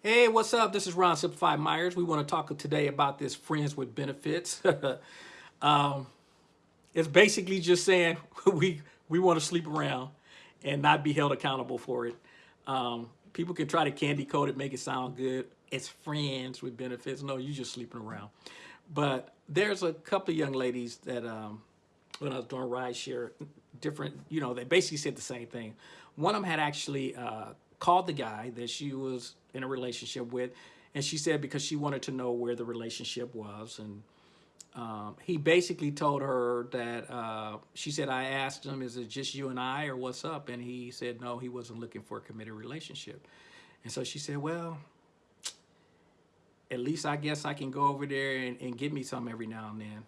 Hey, what's up? This is Ron Simplified Myers. We want to talk today about this friends with benefits. um, it's basically just saying we we want to sleep around and not be held accountable for it. Um, people can try to candy coat it, make it sound good. It's friends with benefits. No, you're just sleeping around. But there's a couple of young ladies that um, when I was doing ride share, different, you know, they basically said the same thing. One of them had actually uh, called the guy that she was in a relationship with, and she said because she wanted to know where the relationship was, and um, he basically told her that uh, she said I asked him, "Is it just you and I, or what's up?" And he said no, he wasn't looking for a committed relationship, and so she said, "Well." At least I guess I can go over there and, and get me some every now and then.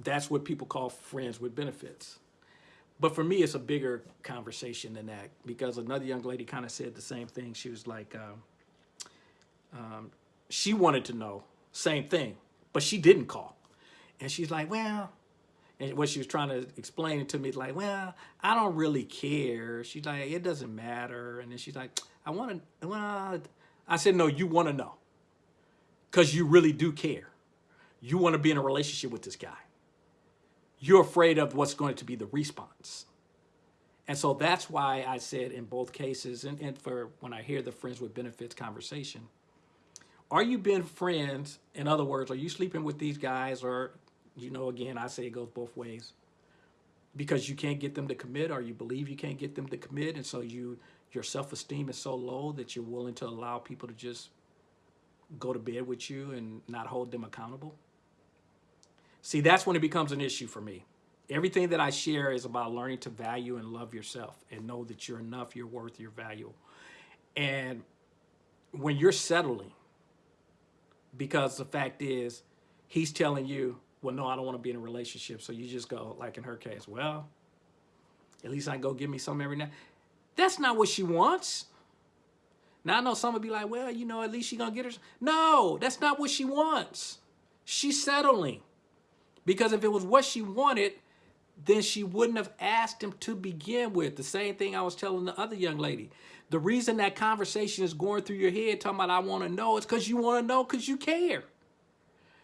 That's what people call friends with benefits. But for me, it's a bigger conversation than that because another young lady kind of said the same thing. She was like, um, um, she wanted to know, same thing, but she didn't call. And she's like, well, and what she was trying to explain it to me, like, well, I don't really care. She's like, it doesn't matter. And then she's like, I want to, well, I said, no, you want to know because you really do care. You want to be in a relationship with this guy you're afraid of what's going to be the response. And so that's why I said in both cases, and, and for when I hear the friends with benefits conversation, are you being friends? In other words, are you sleeping with these guys or, you know, again, I say it goes both ways because you can't get them to commit or you believe you can't get them to commit. And so you, your self-esteem is so low that you're willing to allow people to just go to bed with you and not hold them accountable. See, that's when it becomes an issue for me. Everything that I share is about learning to value and love yourself and know that you're enough, you're worth your value. And when you're settling, because the fact is, he's telling you, well, no, I don't want to be in a relationship. So you just go, like in her case, well, at least I can go give me some every night. That's not what she wants. Now I know some would be like, well, you know, at least she gonna get her. No, that's not what she wants. She's settling. Because if it was what she wanted, then she wouldn't have asked him to begin with. The same thing I was telling the other young lady. The reason that conversation is going through your head talking about I want to know is because you want to know because you care.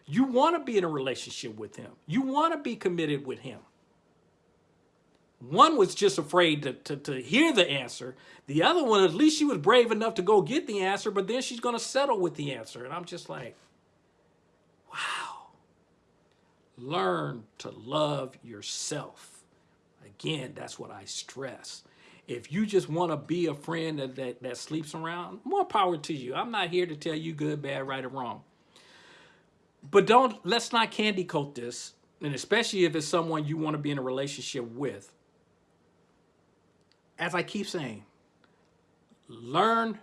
You want to be in a relationship with him. You want to be committed with him. One was just afraid to, to, to hear the answer. The other one, at least she was brave enough to go get the answer, but then she's going to settle with the answer. And I'm just like, Learn to love yourself. Again, that's what I stress. If you just want to be a friend that, that, that sleeps around, more power to you. I'm not here to tell you good, bad, right, or wrong. But don't, let's not candy coat this, and especially if it's someone you want to be in a relationship with. As I keep saying, learn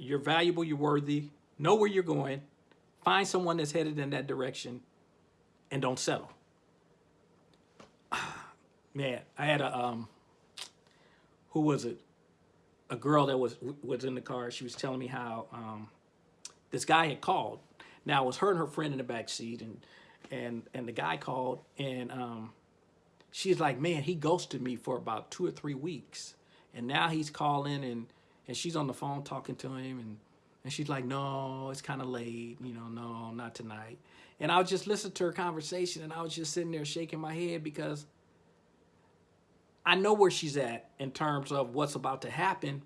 you're valuable, you're worthy, know where you're going, find someone that's headed in that direction, and don't settle. Man, I had a, um, who was it? A girl that was was in the car. She was telling me how um, this guy had called. Now it was her and her friend in the back seat, and and and the guy called, and um, she's like, man, he ghosted me for about two or three weeks, and now he's calling, and and she's on the phone talking to him, and and she's like, no, it's kind of late, you know, no, not tonight. And I would just listen to her conversation and I was just sitting there shaking my head because I know where she's at in terms of what's about to happen.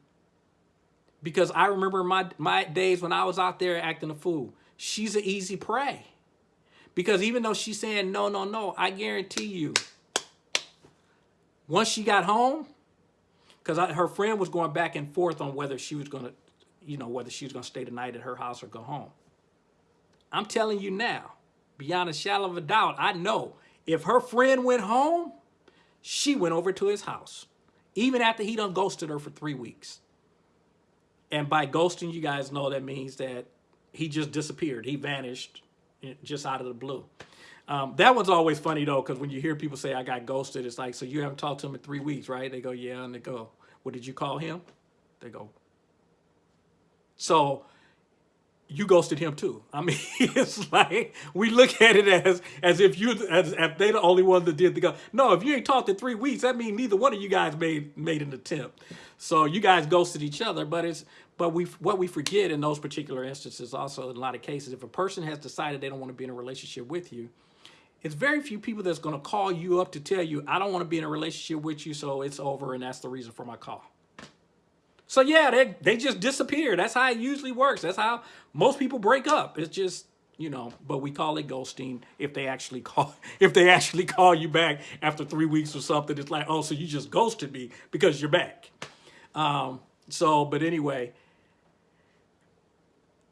Because I remember my, my days when I was out there acting a fool. She's an easy prey. Because even though she's saying no, no, no, I guarantee you, once she got home, because her friend was going back and forth on whether she was going to, you know, whether she's going to stay the night at her house or go home. I'm telling you now, beyond a shadow of a doubt, I know if her friend went home, she went over to his house, even after he done ghosted her for three weeks. And by ghosting, you guys know that means that he just disappeared. He vanished just out of the blue. Um, that one's always funny though, because when you hear people say I got ghosted, it's like, so you haven't talked to him in three weeks, right? They go, yeah, and they go, what did you call him? They go. So you ghosted him too. I mean, it's like we look at it as as if you as if they the only one that did the go. No, if you ain't talked in three weeks, that means neither one of you guys made made an attempt. So you guys ghosted each other, but it's but we what we forget in those particular instances also in a lot of cases, if a person has decided they don't want to be in a relationship with you, it's very few people that's going to call you up to tell you, I don't want to be in a relationship with you, so it's over, and that's the reason for my call. So yeah, they, they just disappear. That's how it usually works. That's how most people break up. It's just, you know, but we call it ghosting if they actually call if they actually call you back after three weeks or something. It's like, oh, so you just ghosted me because you're back. Um, so, but anyway,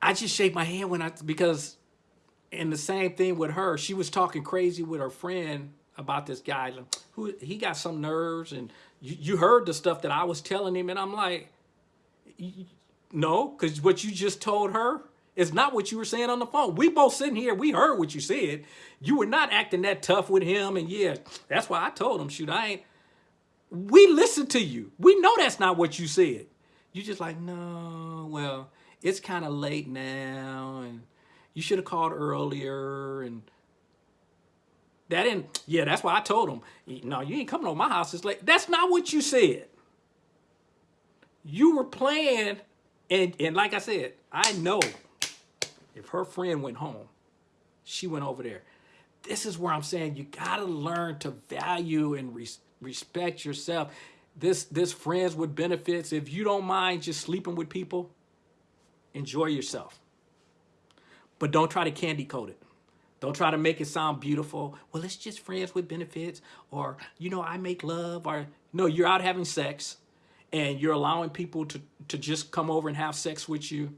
I just shake my hand when I because and the same thing with her. She was talking crazy with her friend about this guy who he got some nerves and you, you heard the stuff that I was telling him and I'm like no, because what you just told her is not what you were saying on the phone. We both sitting here, we heard what you said. You were not acting that tough with him. And yeah, that's why I told him, shoot, I ain't. We listened to you. We know that's not what you said. You just like, no, well, it's kind of late now. And you should have called earlier. And that didn't, yeah, that's why I told him, no, you ain't coming to my house. It's late. That's not what you said you were playing, and, and like I said, I know if her friend went home, she went over there. This is where I'm saying you gotta learn to value and res respect yourself. This, this friends with benefits, if you don't mind just sleeping with people, enjoy yourself. But don't try to candy coat it. Don't try to make it sound beautiful. Well, it's just friends with benefits or, you know, I make love or no, you're out having sex and you're allowing people to, to just come over and have sex with you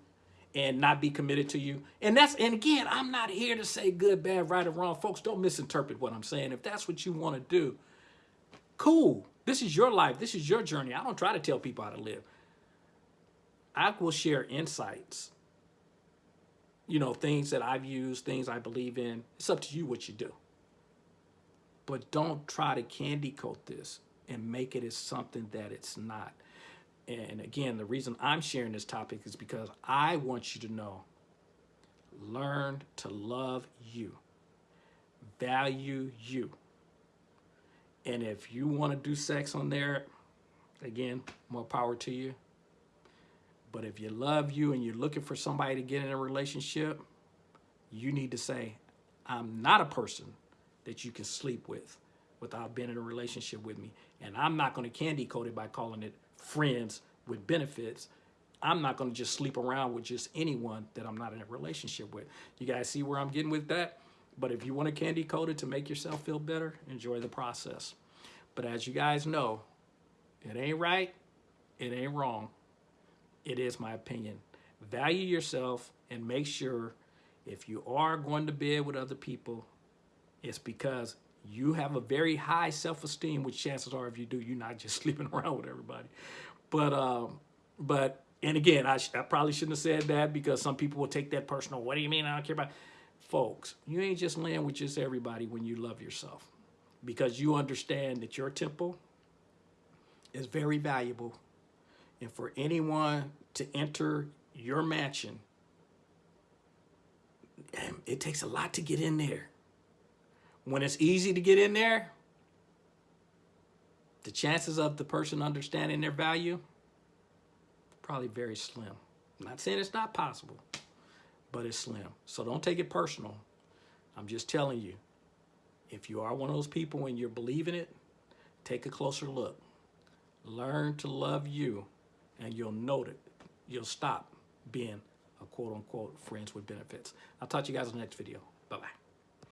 and not be committed to you. And that's, and again, I'm not here to say good, bad, right, or wrong. Folks, don't misinterpret what I'm saying. If that's what you want to do, cool. This is your life. This is your journey. I don't try to tell people how to live. I will share insights, you know, things that I've used, things I believe in. It's up to you what you do. But don't try to candy coat this and make it as something that it's not. And again, the reason I'm sharing this topic is because I want you to know, learn to love you, value you. And if you want to do sex on there, again, more power to you. But if you love you and you're looking for somebody to get in a relationship, you need to say, I'm not a person that you can sleep with without being in a relationship with me. And I'm not going to candy coat it by calling it friends with benefits. I'm not going to just sleep around with just anyone that I'm not in a relationship with. You guys see where I'm getting with that? But if you want to candy coat it to make yourself feel better, enjoy the process. But as you guys know, it ain't right, it ain't wrong. It is my opinion. Value yourself and make sure if you are going to bed with other people, it's because you have a very high self-esteem, which chances are if you do, you're not just sleeping around with everybody. But, um, but and again, I, I probably shouldn't have said that because some people will take that personal. What do you mean I don't care about? Folks, you ain't just laying with just everybody when you love yourself because you understand that your temple is very valuable. And for anyone to enter your mansion, it takes a lot to get in there. When it's easy to get in there, the chances of the person understanding their value, probably very slim. I'm not saying it's not possible, but it's slim. So don't take it personal. I'm just telling you, if you are one of those people and you're believing it, take a closer look. Learn to love you and you'll note it. You'll stop being a quote unquote friends with benefits. I'll talk to you guys in the next video.